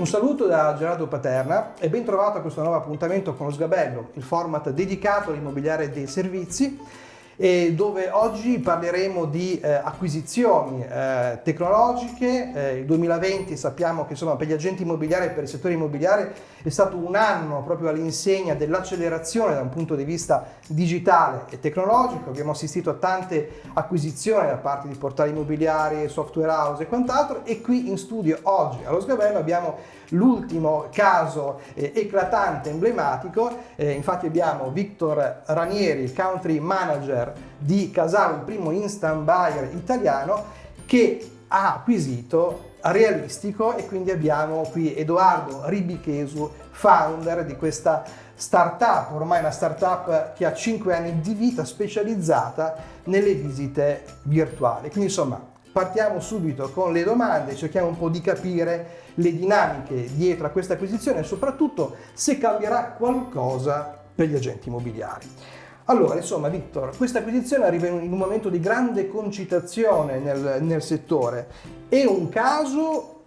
Un saluto da Gerardo Paterna e ben trovato a questo nuovo appuntamento con lo Sgabello, il format dedicato all'immobiliare dei servizi dove oggi parleremo di eh, acquisizioni eh, tecnologiche. Eh, il 2020 sappiamo che insomma, per gli agenti immobiliari e per il settore immobiliare è stato un anno proprio all'insegna dell'accelerazione da un punto di vista digitale e tecnologico. Abbiamo assistito a tante acquisizioni da parte di portali immobiliari, software house e quant'altro e qui in studio oggi allo Sgabello abbiamo l'ultimo caso eh, eclatante, emblematico. Eh, infatti abbiamo Victor Ranieri, country manager di Casaro, il primo instant buyer italiano, che ha acquisito realistico e quindi abbiamo qui Edoardo Ribichesu, founder di questa startup, ormai una startup che ha 5 anni di vita specializzata nelle visite virtuali. Quindi insomma partiamo subito con le domande, cerchiamo un po' di capire le dinamiche dietro a questa acquisizione e soprattutto se cambierà qualcosa per gli agenti immobiliari. Allora, insomma, Victor, questa acquisizione arriva in un momento di grande concitazione nel, nel settore. È un caso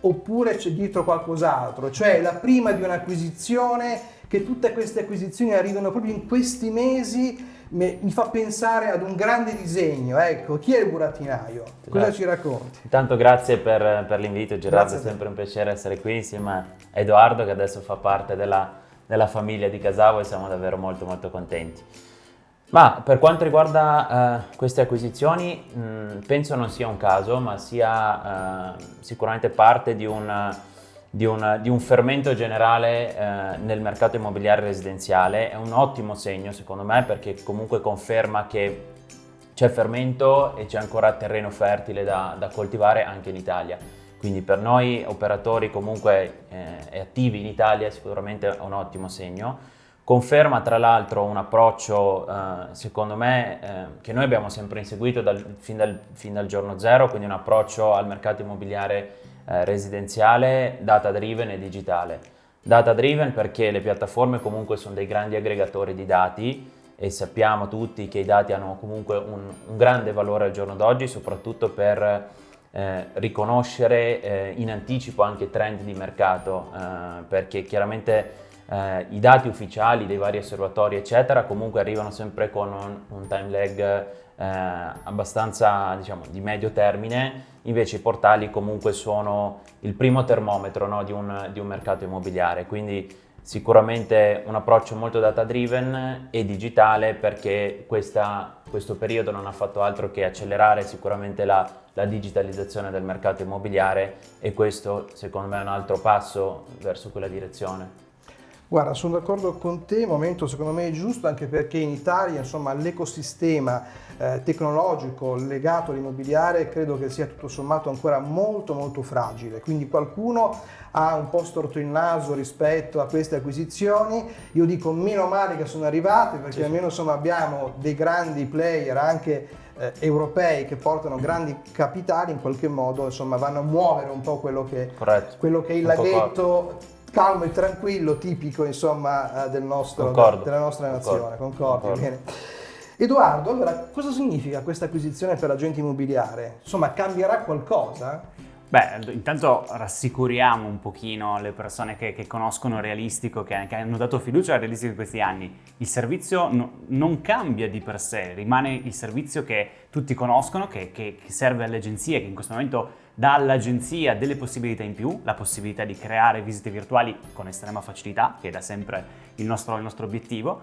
oppure c'è dietro qualcos'altro? Cioè, la prima di un'acquisizione, che tutte queste acquisizioni arrivano proprio in questi mesi, mi fa pensare ad un grande disegno. Ecco, chi è il burattinaio? Cosa grazie. ci racconti? Intanto grazie per, per l'invito, Gerardo, è sempre un piacere essere qui insieme a Edoardo che adesso fa parte della della famiglia di Casavo e siamo davvero molto molto contenti. Ma per quanto riguarda uh, queste acquisizioni, mh, penso non sia un caso, ma sia uh, sicuramente parte di un, di, un, di un, fermento generale uh, nel mercato immobiliare residenziale. È un ottimo segno secondo me perché comunque conferma che c'è fermento e c'è ancora terreno fertile da, da coltivare anche in Italia. Quindi per noi operatori comunque eh, attivi in Italia sicuramente è un ottimo segno. Conferma tra l'altro un approccio eh, secondo me eh, che noi abbiamo sempre inseguito dal, fin, dal, fin, dal, giorno zero, quindi un approccio al mercato immobiliare eh, residenziale data driven e digitale. Data driven perché le piattaforme comunque sono dei grandi aggregatori di dati e sappiamo tutti che i dati hanno comunque un, un grande valore al giorno d'oggi soprattutto per eh, riconoscere eh, in anticipo anche trend di mercato eh, perché chiaramente eh, i dati ufficiali dei vari osservatori eccetera comunque arrivano sempre con un, un time lag eh, abbastanza diciamo di medio termine. Invece i portali comunque sono il primo termometro no, di, un, di un mercato immobiliare. Quindi Sicuramente un approccio molto data driven e digitale perché questa, questo periodo non ha fatto altro che accelerare sicuramente la, la digitalizzazione del mercato immobiliare e questo secondo me è un altro passo verso quella direzione. Guarda, sono d'accordo con te, momento secondo me giusto anche perché in Italia l'ecosistema eh, tecnologico legato all'immobiliare credo che sia tutto sommato ancora molto molto fragile, quindi qualcuno ha un po' storto il naso rispetto a queste acquisizioni, io dico meno male che sono arrivate perché sì. almeno insomma, abbiamo dei grandi player anche eh, europei che portano grandi capitali in qualche modo insomma vanno a muovere un po' quello che, quello che è il laghetto calmo e tranquillo, tipico insomma eh, del nostro, della nostra nazione. Concordi? Concordi. Edoardo, allora cosa significa questa acquisizione per l'agente immobiliare? Insomma, cambierà qualcosa? Beh, intanto rassicuriamo un pochino le persone che, che conoscono Realistico, che, che, hanno dato fiducia a Realistico in questi anni. Il servizio no, non cambia di per sé, rimane il servizio che tutti conoscono, che, che serve alle agenzie, che in questo momento dà all'agenzia delle possibilità in più, la possibilità di creare visite virtuali con estrema facilità, che è da sempre il nostro, il nostro obiettivo,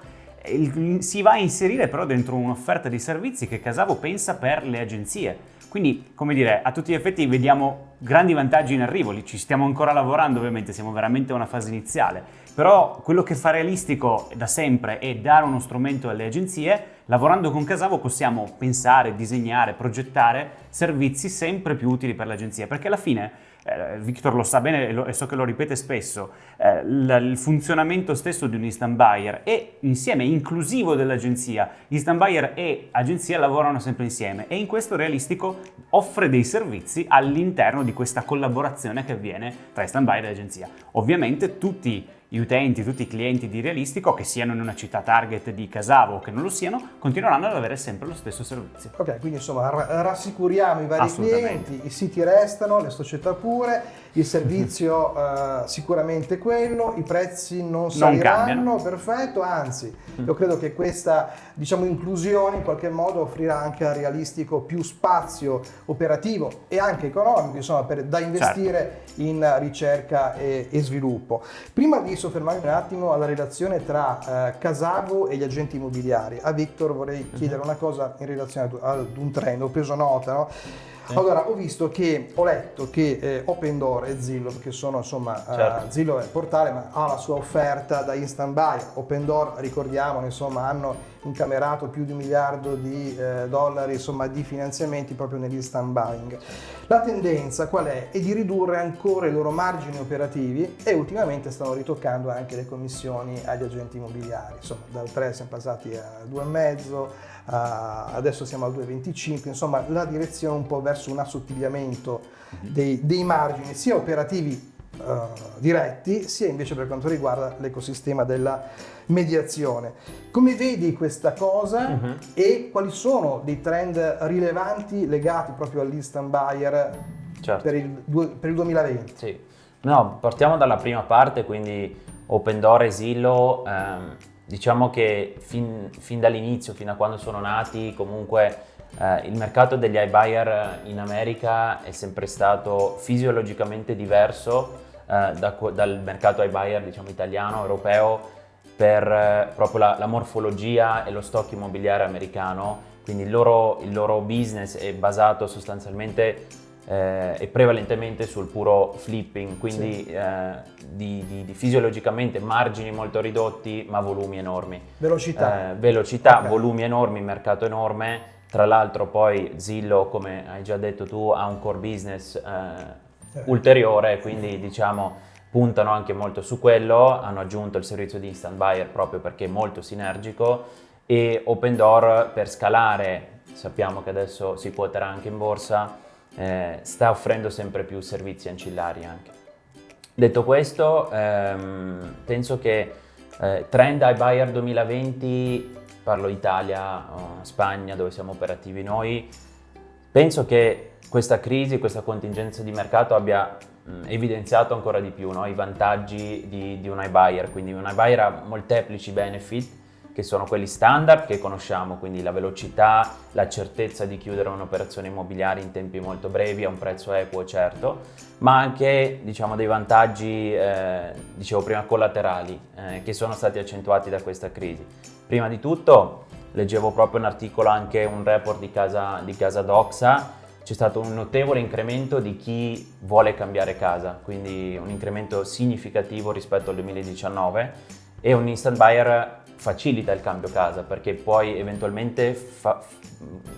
si va a inserire però dentro un'offerta di servizi che Casavo pensa per le agenzie. Quindi, come dire, a tutti gli effetti vediamo grandi vantaggi in arrivo, ci stiamo ancora lavorando ovviamente, siamo veramente a una fase iniziale, però quello che fa realistico da sempre è dare uno strumento alle agenzie, lavorando con Casavo possiamo pensare, disegnare, progettare servizi sempre più utili per l'agenzia, perché alla fine eh, Victor lo sa bene e, lo, e, so che lo ripete spesso, eh, il funzionamento stesso di un instant buyer è insieme inclusivo dell'agenzia. Instant buyer e agenzia lavorano sempre insieme e in questo realistico offre dei servizi all'interno di questa collaborazione che avviene tra instant buyer e agenzia. Ovviamente tutti gli utenti, tutti i clienti di Realistico, che siano in una città target di Casavo o che non lo siano, continueranno ad avere sempre lo stesso servizio. Ok, quindi insomma rassicuriamo i vari clienti, i siti restano, le società pure, il servizio uh, sicuramente quello, i prezzi non saliranno, non perfetto, anzi io credo che questa diciamo, inclusione in qualche modo offrirà anche al realistico più spazio operativo e anche economico insomma, per, da investire certo. in ricerca e, e, sviluppo. Prima di soffermarmi un attimo alla relazione tra uh, Casavo e gli agenti immobiliari, a Victor vorrei chiedere una cosa in relazione ad, ad un trend, ho preso nota, no? Allora, ho visto che, ho letto che eh, Open Door e Zillow, che sono insomma, eh, certo. uh, Zillow è il portale, ma ha la sua offerta da instant buy. Open Door, ricordiamo, insomma, hanno incamerato più di un miliardo di eh, dollari insomma, di finanziamenti proprio nell'instant buying. La tendenza qual è? È di ridurre ancora i loro margini operativi e ultimamente stanno ritoccando anche le commissioni agli agenti immobiliari. Insomma, dal 3 siamo passati a 2,5 Uh, adesso siamo al 2,25, insomma la direzione un po' verso un assottigliamento mhm. dei, dei margini sia operativi uh, diretti sia invece per quanto riguarda l'ecosistema della mediazione. Come vedi questa cosa uh-huh. e quali sono dei trend rilevanti legati proprio all'instant buyer certo. per, il, per, il, 2020? Sì. No, partiamo dalla prima parte, quindi Open Door e Zillow. Ehm Diciamo che fin, fin dall'inizio, fino a quando sono nati, comunque eh, il mercato degli iBuyer in America è sempre stato fisiologicamente diverso eh, da, dal mercato iBuyer diciamo, italiano, europeo, per eh, proprio la, la, morfologia e lo stock immobiliare americano. Quindi il loro, il loro business è basato sostanzialmente eh, e prevalentemente sul puro flipping, quindi sì. eh, di, di, di, fisiologicamente margini molto ridotti ma volumi enormi. Velocità. Eh, velocità, okay. volumi enormi, mercato enorme. Tra l'altro poi Zillow, come hai già detto tu, ha un core business eh, ulteriore, quindi diciamo puntano anche molto su quello, hanno aggiunto il servizio di instant buyer proprio perché è molto sinergico e Open Door per scalare, sappiamo che adesso si quoterà anche in borsa, eh, sta offrendo sempre più servizi ancillari anche. Detto questo, ehm, penso che eh, trend iBuyer 2020, parlo Italia, Spagna dove siamo operativi noi, penso che questa crisi, questa contingenza di mercato abbia mh, evidenziato ancora di più no? i vantaggi di, di un iBuyer, quindi un iBuyer ha molteplici benefit che sono quelli standard che conosciamo, quindi la velocità, la certezza di chiudere un'operazione immobiliare in tempi molto brevi a un prezzo equo certo, ma anche diciamo, dei vantaggi, eh, dicevo prima, collaterali eh, che sono stati accentuati da questa crisi. Prima di tutto leggevo proprio un articolo, anche un report di Casa, di casa Doxa, c'è stato un notevole incremento di chi vuole cambiare casa, quindi un incremento significativo rispetto al 2019 e un instant buyer facilita il cambio casa perché puoi eventualmente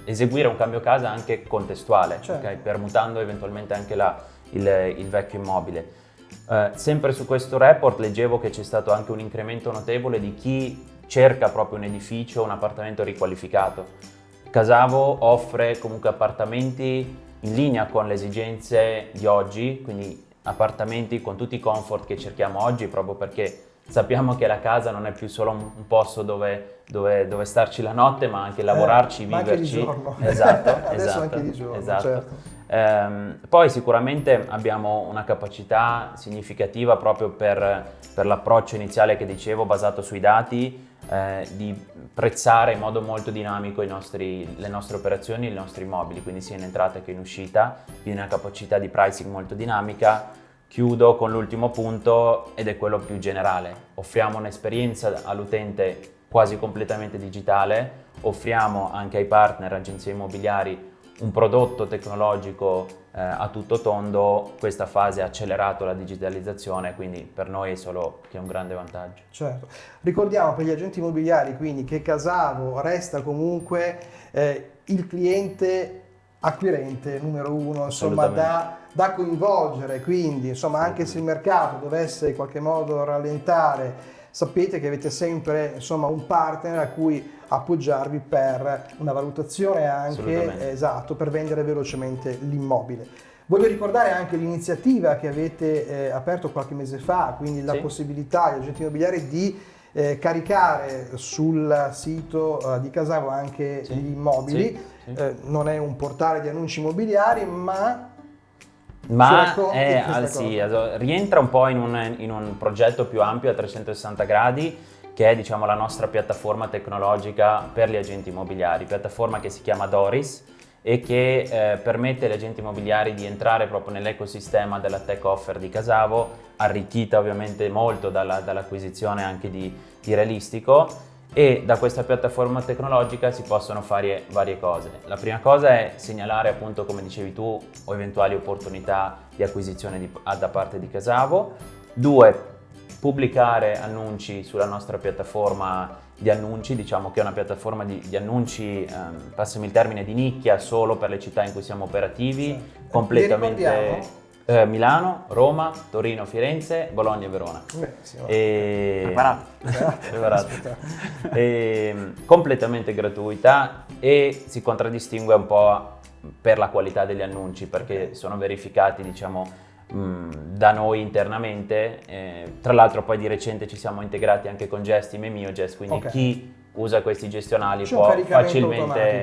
eseguire un cambio casa anche contestuale, certo. okay? permutando eventualmente anche la, il, il, vecchio immobile. Uh, sempre su questo report leggevo che c'è stato anche un incremento notevole di chi cerca proprio un edificio, un appartamento riqualificato. Casavo offre comunque appartamenti in linea con le esigenze di oggi, quindi appartamenti con tutti i comfort che cerchiamo oggi proprio perché sappiamo che la casa non è più solo un, posto dove, dove, dove, starci la notte, ma anche lavorarci, eh, viverci. Anche di giorno. Esatto, Adesso esatto, anche di giorno, esatto. certo. Eh, poi sicuramente abbiamo una capacità significativa proprio per, per l'approccio iniziale che dicevo, basato sui dati, eh, di prezzare in modo molto dinamico nostri, le nostre operazioni, i nostri immobili, quindi sia in entrata che in uscita, quindi una capacità di pricing molto dinamica Chiudo con l'ultimo punto ed è quello più generale. Offriamo un'esperienza all'utente quasi completamente digitale, offriamo anche ai partner, agenzie immobiliari, un prodotto tecnologico eh, a tutto tondo, questa fase ha accelerato la digitalizzazione, quindi per noi è solo che è un grande vantaggio. Certo. Ricordiamo per gli agenti immobiliari quindi che Casavo resta comunque eh, il cliente acquirente numero uno, insomma da, da, coinvolgere, quindi insomma anche se il mercato dovesse in qualche modo rallentare, sapete che avete sempre insomma un partner a cui appoggiarvi per una valutazione anche esatto per vendere velocemente l'immobile. Voglio ricordare anche l'iniziativa che avete eh, aperto qualche mese fa, quindi la Sì. possibilità agli agenti immobiliari di eh, caricare sul sito eh, di Casavo anche Sì. gli immobili. Sì. Eh, non è un portale di annunci immobiliari, ma Ma è, questa ah, sì, rientra un po' in un, in un progetto più ampio a 360 gradi che è diciamo, la nostra piattaforma tecnologica per gli agenti immobiliari, piattaforma che si chiama Doris e che eh, permette agli agenti immobiliari di entrare proprio nell'ecosistema della tech offer di Casavo, arricchita ovviamente molto dalla- dall'acquisizione anche di, di Realistico e da questa piattaforma tecnologica si possono fare varie cose. La prima cosa è segnalare appunto come dicevi tu o eventuali opportunità di acquisizione di- ah, da parte di Casavo. Due, pubblicare annunci sulla nostra piattaforma di annunci, diciamo che è una piattaforma di, di annunci, ehm, passami il termine, di nicchia solo per le città in cui siamo operativi, Sì. Le completamente? Eh, Milano, Roma, Torino, Firenze, Bologna e Verona. benissimo. E... Preparato. Preparato. E, completamente gratuita e si contraddistingue un po' per la qualità degli annunci perché sono verificati diciamo mh, da noi internamente Eh, tra l'altro poi di recente ci siamo integrati anche con Gestim e MioGest quindi Ok. chi usa questi gestionali C'è può facilmente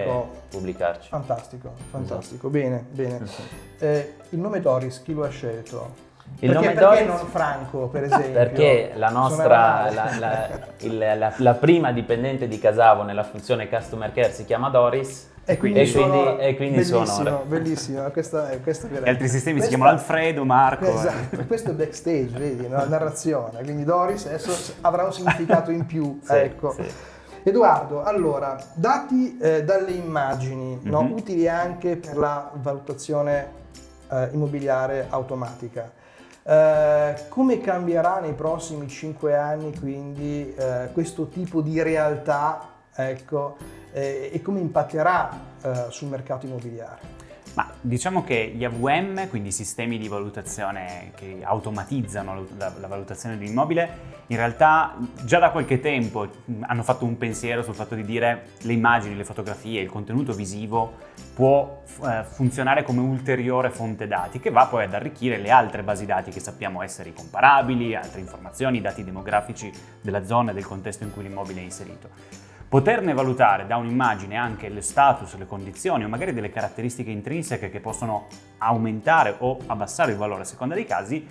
automatico. pubblicarci Fantastico, fantastico, Esatto. bene, bene. Eh, il nome Doris chi lo ha scelto? Il perché, nome perché Doris- non Franco, per esempio? Perché la nostra, la, la- il- la- la prima dipendente di Casavo nella funzione Customer Care si chiama Doris E quindi, e sono, quindi- e quindi bellissimo, sono- bellissimo, questa questa è Gli altri sistemi si Questa- chiamano Alfredo, Marco. eh. Esatto, questo è backstage, vedi, la narrazione, quindi Doris adesso avrà un significato in più, Sì, ecco. sì. Edoardo, allora, dati eh, dalle immagini, no? Mhm. utili anche per la valutazione eh, immobiliare automatica, eh, come cambierà nei prossimi cinque anni quindi eh, questo tipo di realtà ecco, eh, e come impatterà eh, sul mercato immobiliare? Ma diciamo che gli AVM, quindi sistemi di valutazione che automatizzano la, valutazione di un immobile, in realtà già da qualche tempo hanno fatto un pensiero sul fatto di dire le immagini, le fotografie, il contenuto visivo può eh, funzionare come ulteriore fonte dati che va poi ad arricchire le altre basi dati che sappiamo essere comparabili, altre informazioni, dati demografici della zona e del contesto in cui l'immobile è inserito. Poterne valutare da un'immagine anche lo status, le condizioni o magari delle caratteristiche intrinseche che possono aumentare o abbassare il valore a seconda dei casi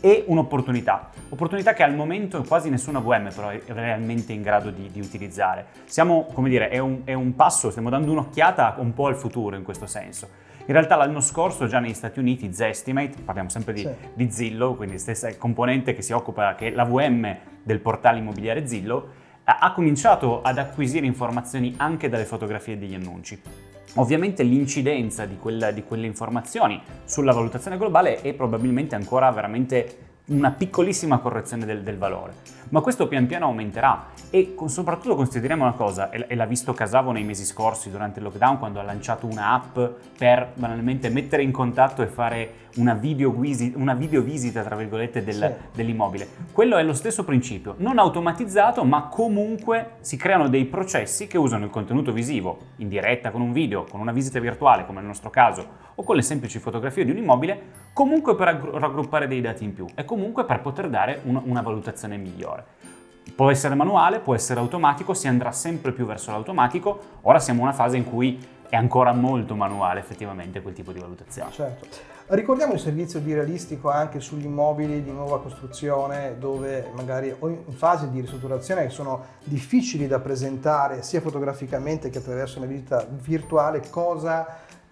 è un'opportunità. Opportunità che al momento quasi nessuna VM però è realmente in grado di, di utilizzare. Siamo, come dire, è un, è un passo, stiamo dando un'occhiata un po' al futuro in questo senso. In realtà l'anno scorso già negli Stati Uniti Zestimate, parliamo sempre di, Sì. di Zillow, quindi stessa componente che si occupa, che è la VM del portale immobiliare Zillow, ha cominciato ad acquisire informazioni anche dalle fotografie degli annunci. Ovviamente l'incidenza di, di quelle informazioni sulla valutazione globale è probabilmente ancora veramente una piccolissima correzione del, del valore, ma questo pian piano aumenterà e con- soprattutto consideriamo una cosa, e, l'ha visto Casavo nei mesi scorsi durante il lockdown quando ha lanciato un'app per banalmente mettere in contatto e fare una video, guisi- una video visita tra virgolette del- Sì. dell'immobile. Quello è lo stesso principio, non automatizzato, ma comunque si creano dei processi che usano il contenuto visivo in diretta con un video, con una visita virtuale come nel nostro caso, o con le semplici fotografie di un immobile, comunque per aggru- raggruppare dei dati in più e comunque per poter dare un- una valutazione migliore. Può essere manuale, può essere automatico, si andrà sempre più verso l'automatico. Ora siamo in una fase in cui è ancora molto manuale effettivamente quel tipo di valutazione. Certo. Ricordiamo il servizio di realistico anche sugli immobili di nuova costruzione dove magari in fase di ristrutturazione sono difficili da presentare sia fotograficamente che attraverso una visita virtuale, cosa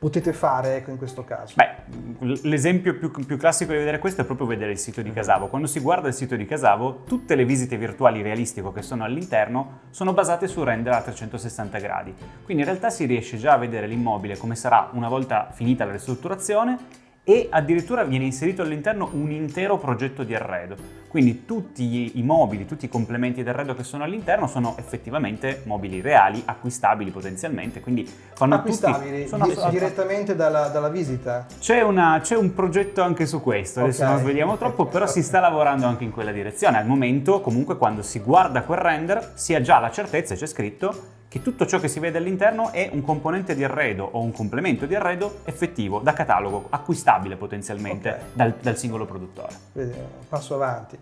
potete fare ecco, in questo caso? Beh, l'esempio più, più classico di vedere questo è proprio vedere il sito di Casavo. Quando si guarda il sito di Casavo, tutte le visite virtuali realistico che sono all'interno sono basate su render a 360 gradi. Quindi in realtà si riesce già a vedere l'immobile come sarà una volta finita la ristrutturazione e addirittura viene inserito all'interno un intero progetto di arredo. Quindi tutti i mobili, tutti i complementi d'arredo che sono all'interno sono effettivamente mobili reali, acquistabili potenzialmente, quindi fanno Acquistabili tutti... sono di- assolut- direttamente dalla, dalla visita? c'è, un progetto anche su questo, adesso Ok. non svegliamo troppo, però si ok. sta lavorando anche in quella direzione. Al momento, comunque, quando si guarda quel render, si ha già la certezza, c'è scritto, che tutto ciò che si vede all'interno è un componente di arredo o un complemento di arredo effettivo, da catalogo, acquistabile potenzialmente okay. dal, dal, singolo produttore. Vedi, passo avanti.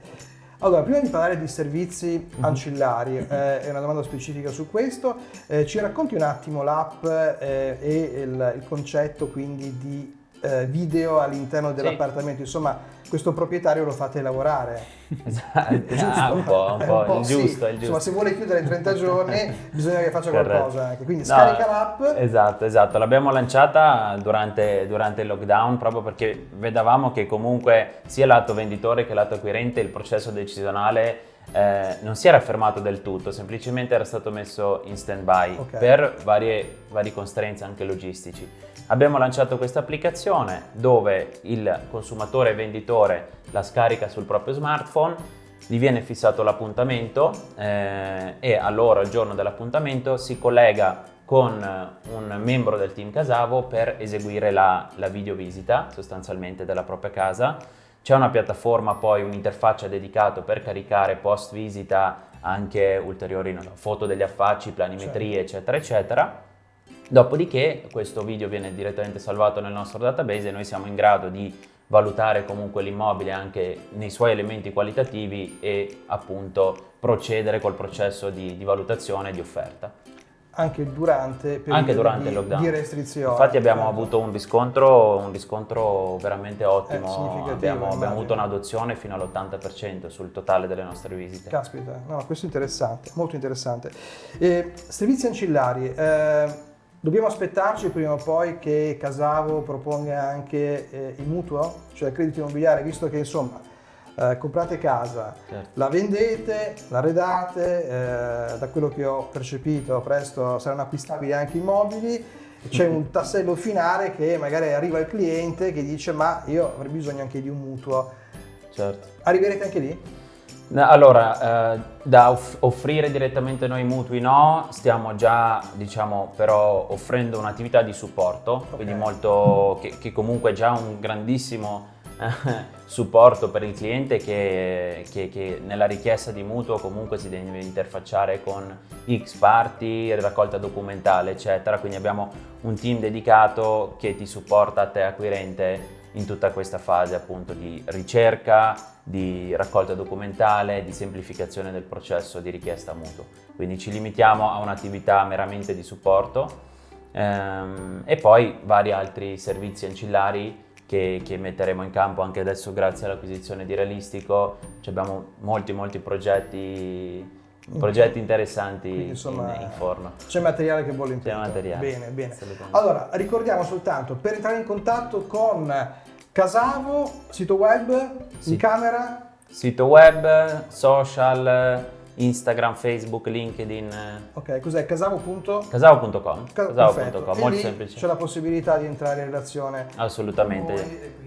Allora, prima di parlare di servizi mhm. ancillari, eh, è una domanda specifica su questo, eh, ci racconti un attimo l'app eh, e il, il, concetto quindi di eh, video all'interno dell'appartamento, insomma questo proprietario lo fate lavorare. Esatto, è giusto, ah, un po', un po', un po il giusto, sì. il giusto. Insomma, se vuole chiudere in 30 giorni bisogna che faccia Corretto. qualcosa anche. Quindi no, scarica l'app. Esatto, esatto. L'abbiamo lanciata durante, durante, il lockdown proprio perché vedevamo che comunque sia lato venditore che lato acquirente il processo decisionale eh, non si era fermato del tutto, semplicemente era stato messo in stand-by okay. per varie, vari constraints anche logistici. Abbiamo lanciato questa applicazione dove il consumatore e venditore la scarica sul proprio smartphone, gli viene fissato l'appuntamento eh, e allora il giorno dell'appuntamento si collega con un membro del team Casavo per eseguire la, la videovisita sostanzialmente della propria casa. C'è una piattaforma poi, un'interfaccia dedicata per caricare post visita anche ulteriori no, foto degli affacci, planimetrie, certo. eccetera, eccetera. Dopodiché questo video viene direttamente salvato nel nostro database e noi siamo in grado di valutare comunque l'immobile anche nei suoi elementi qualitativi e appunto procedere col processo di, di valutazione e di offerta. Anche durante, anche durante il lockdown. Di restrizioni. Infatti abbiamo certo. avuto un riscontro, un riscontro veramente ottimo, abbiamo, abbiamo, avuto un'adozione fino all'80% sul totale delle nostre visite. Caspita, no, questo è interessante, molto interessante. Eh, servizi ancillari. Eh, Dobbiamo aspettarci prima o poi che Casavo proponga anche eh, il mutuo, cioè il credito immobiliare, visto che insomma eh, comprate casa, certo. la vendete, la redate, eh, da quello che ho percepito presto saranno acquistabili anche immobili, c'è un tassello finale che magari arriva il cliente che dice ma io avrei bisogno anche di un mutuo. Certo. Arriverete anche lì? Allora, eh, da off offrire direttamente noi mutui no, stiamo già diciamo però offrendo un'attività di supporto, okay. quindi molto, che, che, comunque è già un grandissimo supporto per il cliente che, che, che, nella richiesta di mutuo comunque si deve interfacciare con X parti, raccolta documentale eccetera, quindi abbiamo un team dedicato che ti supporta a te acquirente in tutta questa fase appunto di ricerca, di raccolta documentale, di semplificazione del processo di richiesta mutuo. Quindi ci limitiamo a un'attività meramente di supporto ehm, e poi vari altri servizi ancillari che, che, metteremo in campo anche adesso grazie all'acquisizione di Realistico. Ci abbiamo molti molti progetti progetti interessanti Quindi, insomma, in, in, forno. C'è materiale che vuole intendere. C'è materiale. Bene, bene. Allora, ricordiamo soltanto, per entrare in contatto con Casavo, sito web, sì. in camera? Sito web, social, Instagram, Facebook, LinkedIn. Ok, cos'è? Casavo.com? Casavo.com. Casavo.com, molto semplice. C'è la possibilità di entrare in relazione. Assolutamente.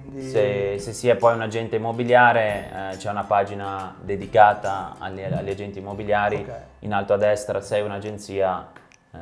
quindi... se, se, si è poi un agente immobiliare, eh, c'è una pagina dedicata agli, agli agenti immobiliari. Okay. In alto a destra, sei un'agenzia. Eh.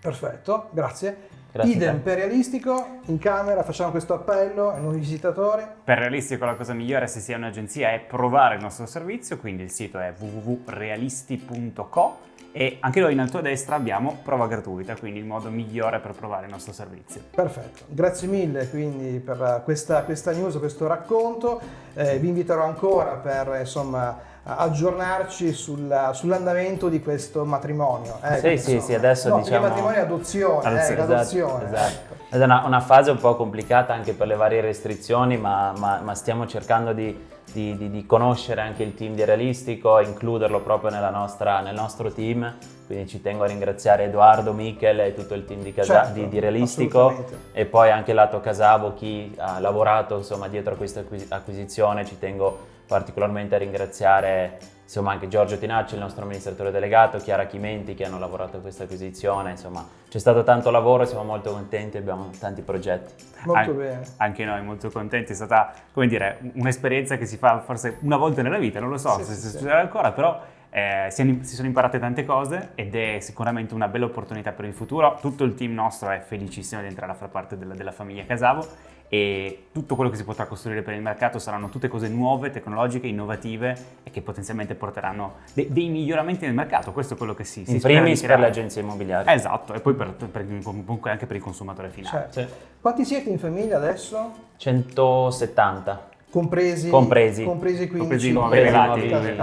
Perfetto, grazie. Grazie Idem per realistico, in camera facciamo questo appello ai nuovi visitatori. Per realistico la cosa migliore se si è un'agenzia è provare il nostro servizio, quindi il sito è www.realisti.co e anche noi in alto a destra abbiamo prova gratuita, quindi il modo migliore per provare il nostro servizio. Perfetto, grazie mille quindi per questa, questa news, questo racconto, eh, vi inviterò ancora per insomma aggiornarci sulla, sull'andamento di questo matrimonio. Eh, sì, sì, sì, adesso no, diciamo... matrimonio è adozione, adozione, eh, adozione esatto, esatto. Ecco. È una, una, fase un po' complicata anche per le varie restrizioni, ma, ma, ma stiamo cercando di, di, di, di, conoscere anche il team di Realistico, includerlo proprio nostra, nel nostro team, quindi ci tengo a ringraziare Edoardo, Michel e tutto il team di, Casa, certo, di Realistico e poi anche lato Casavo, chi ha lavorato insomma, dietro a questa acquisizione, ci tengo particolarmente a ringraziare insomma, anche Giorgio Tinacci, il nostro amministratore delegato, Chiara Chimenti che hanno lavorato a questa acquisizione, insomma c'è stato tanto lavoro, siamo molto contenti, abbiamo tanti progetti. Molto An bene. Anche noi molto contenti, è stata come dire un'esperienza che si fa forse una volta nella vita, non lo so sì, se sì, succederà sì. ancora, però Eh, si, si, sono imparate tante cose ed è sicuramente una bella opportunità per il futuro. Tutto il team nostro è felicissimo di entrare a far parte della, della famiglia Casavo e tutto quello che si potrà costruire per il mercato saranno tutte cose nuove, tecnologiche, innovative e che potenzialmente porteranno de- dei miglioramenti nel mercato. Questo è quello che si, si In primis per le agenzie immobiliari. Esatto, e poi per, per, comunque anche per il consumatore finale. Certo. Quanti siete in famiglia adesso? 170. Compresi, compresi. compresi 15 compresi nuovi nuovi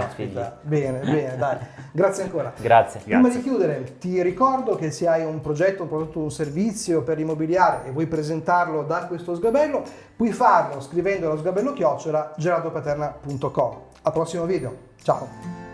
Bene, bene, dai. Grazie ancora. Grazie. Prima Grazie. di chiudere, ti ricordo che se hai un progetto, un prodotto, un servizio per immobiliare e vuoi presentarlo da questo sgabello, puoi farlo scrivendo allo sgabello chiocciola gerardopaterna.com. Al prossimo video. Ciao.